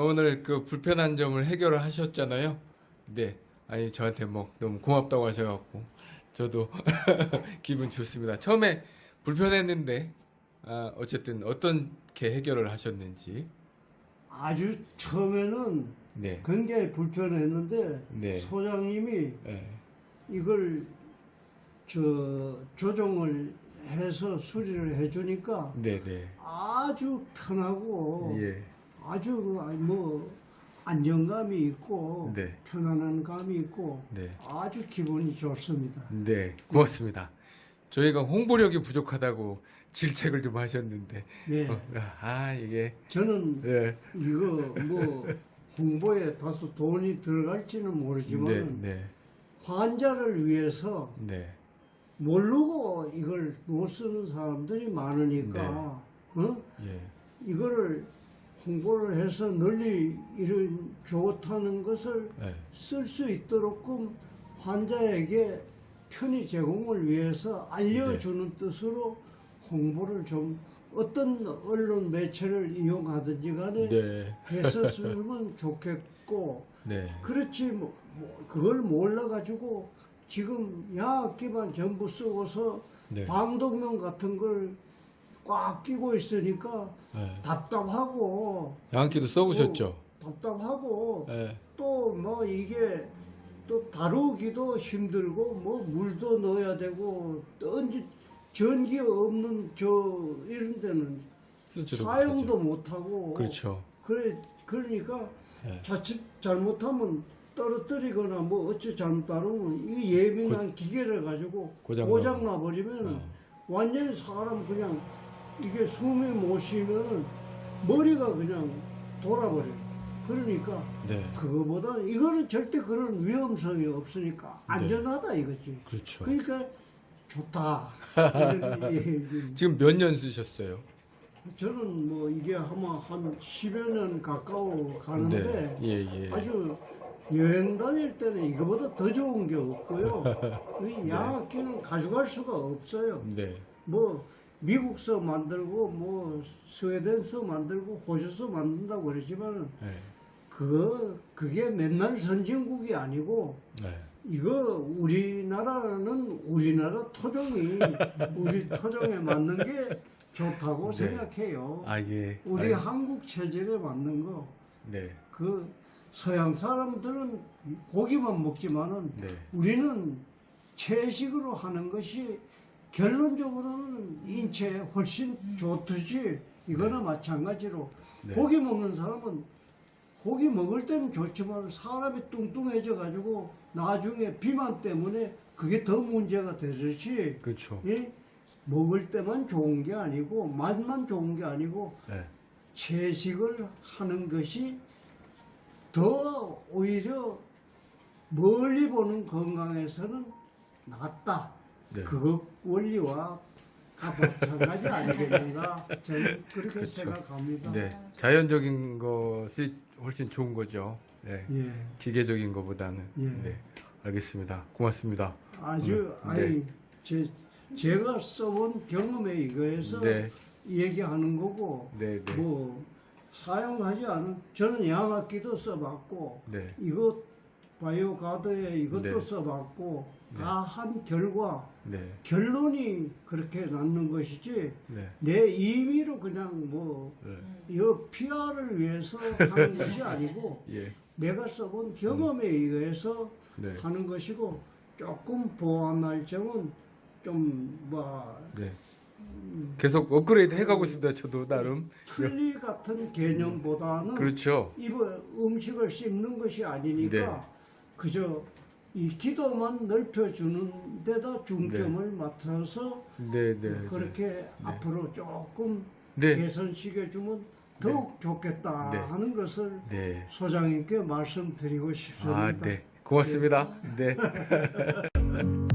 오늘 그 불편한 점을 해결을 하셨잖아요. 네. 아니 저한테 뭐 너무 고맙다고 하셔갖고 저도 기분 좋습니다. 처음에 불편했는데 아, 어쨌든 어떻게 해결을 하셨는지. 아주 처음에는 네. 굉장히 불편했는데 네. 소장님이 네. 이걸 저 조정을 해서 수리를 해주니까 네, 네. 아주 편하고 예. 아주 뭐 안정감이 있고 네. 편안한 감이 있고 네. 아주 기분이 좋습니다. 네. 고맙습니다. 저희가 홍보력이 부족하다고 질책을 좀 하셨는데 네, 어, 아 이게 저는 네. 이거 뭐 홍보에 다소 돈이 들어갈지는 네, 모르지만 네. 환자를 위해서 네. 모르고 이걸 못 쓰는 사람들이 많으니까 어? 예. 이거를 홍보를 해서 널리 이런 좋다는 것을 네. 쓸수 있도록끔 환자에게 편의 제공을 위해서 알려주는 뜻으로 홍보를 좀 어떤 언론 매체를 이용하든지 간에 네. 했었으면 좋겠고 네. 그렇지 뭐, 뭐 그걸 몰라가지고 지금 야학기만 전부 쓰고서 네. 방독면 같은 걸 꽉 끼고 있으니까 네. 답답하고 양기도 써보셨죠? 어, 답답하고 네. 또뭐 이게 또 다루기도 힘들고 뭐 물도 넣어야 되고 또 언제 전기 없는 저 이런 데는 사용도. 못하고 그렇죠. 그래 그러니까 네. 자칫 잘못하면 떨어뜨리거나 뭐 어찌 잘못 다루면 이 예민한 기계를 가지고 고장 고장 나버리면 네. 완전히 사람 그냥 이게 숨이 못 쉬면 머리가 그냥 돌아버려요. 그러니까 네. 그거보다 이거는 절대 그런 위험성이 없으니까 안전하다 이거지. 그렇죠. 그러니까 좋다. 지금 몇 년 쓰셨어요? 저는 뭐 이게 아마 한 10여 년 가까워 가는데 네. 예, 예. 아주 여행 다닐 때는 이거보다 더 좋은 게 없고요. 이 양악기는 가져갈 수가 없어요. 네. 뭐 미국서 만들고 뭐 스웨덴서 만들고 호주서 만든다고 그러지만 네. 그거 그게 맨날 선진국이 아니고 네. 이거 우리나라는 우리나라 토종이 우리 토종에 맞는 게 좋다고 네. 생각해요. 아, 예. 우리 아, 한국 체질에 맞는 거. 네. 그 서양 사람들은 고기만 먹지만은 네. 우리는 채식으로 하는 것이 결론적으로는 인체에 훨씬 좋듯이 이거나 마찬가지로 네. 고기 먹는 사람은 고기 먹을 때는 좋지만 사람이 뚱뚱해져 가지고 나중에 비만 때문에 그게 더 문제가 되듯이 그렇죠. 예? 먹을 때만 좋은 게 아니고 맛만 좋은 게 아니고 네. 채식을 하는 것이 더 오히려 멀리 보는 건강에서는 낫다. 네. 그것 원리와 마찬가지 아니겠는가 저는 그렇게 그렇죠. 생각합니다. 네. 자연적인 것이 훨씬 좋은 거죠. 네. 예, 기계적인 것보다는. 예. 네. 알겠습니다. 고맙습니다. 아주 음, 아니 네. 제, 제가 써본 경험에 의거해서 네. 얘기하는 거고 네, 네. 뭐 사용하지 않은 저는 양악기도 써봤고 네. 이것 바이오 가드에 이것도 네. 써봤고 다한 결과 네. 결론이 그렇게 났는 것이지 네. 내 임의로 그냥 뭐 네. 이 PR을 위해서 하는 것이 아니고 예. 내가 써본 경험에 의해서 네. 하는 것이고 조금 보완할 점은 좀뭐 네. 계속 업그레이드 해가고 있습니다. 저도 나름. 틀니 같은 개념보다는 그렇죠. 이거 음식을 씹는 것이 아니니까 네. 그저 이 기도만 넓혀주는 데다 중점을 맞춰서 네, 네. 네. 그렇게 앞으로 조금 네. 개선시켜주면 더욱 좋겠다 네. 하는 것을 네. 소장님께 말씀드리고 싶습니다. 아, 네. 고맙습니다. 네.